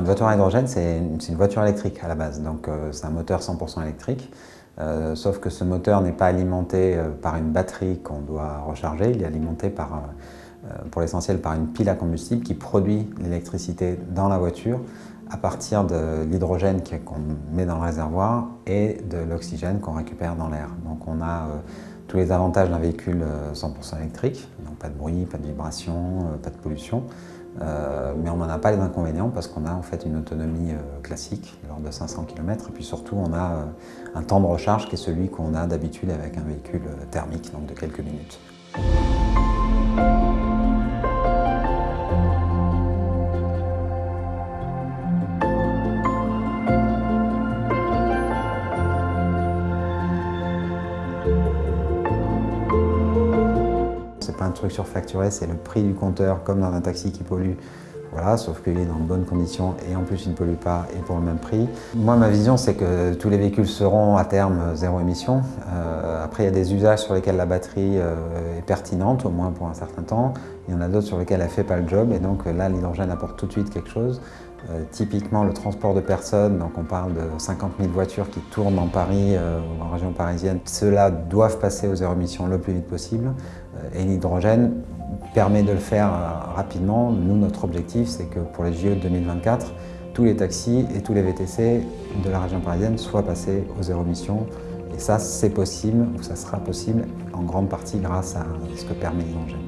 Une voiture à hydrogène, c'est une, voiture électrique à la base, donc euh, c'est un moteur 100% électrique. Euh, sauf que ce moteur n'est pas alimenté euh, par une batterie qu'on doit recharger, il est alimenté par, pour l'essentiel par une pile à combustible qui produit l'électricité dans la voiture à partir de l'hydrogène qu'on met dans le réservoir et de l'oxygène qu'on récupère dans l'air. Donc on a tous les avantages d'un véhicule 100% électrique, donc pas de bruit, pas de vibration, pas de pollution. Euh, mais on n'en a pas les inconvénients parce qu'on a en fait une autonomie euh, classique, lors de 500 km, et puis surtout on a euh, un temps de recharge qui est celui qu'on a d'habitude avec un véhicule thermique, donc de quelques minutes. Un truc surfacturé, c'est le prix du compteur comme dans un taxi qui pollue. Voilà, sauf qu'il est dans de bonnes conditions et en plus il ne pollue pas et pour le même prix. Moi ma vision c'est que tous les véhicules seront à terme zéro émission. Euh, après il y a des usages sur lesquels la batterie euh, est pertinente, au moins pour un certain temps. Il y en a d'autres sur lesquels elle ne fait pas le job et donc là l'hydrogène apporte tout de suite quelque chose. Euh, typiquement le transport de personnes, donc on parle de 50 000 voitures qui tournent en Paris ou en région parisienne. Ceux-là doivent passer aux zéro émission le plus vite possible et l'hydrogène permet de le faire euh, rapidement. Nous, notre objectif, c'est que pour les de 2024, tous les taxis et tous les VTC de la région parisienne soient passés aux zéro émission. Et ça, c'est possible, ou ça sera possible, en grande partie grâce à ce que permet l'hydrogène.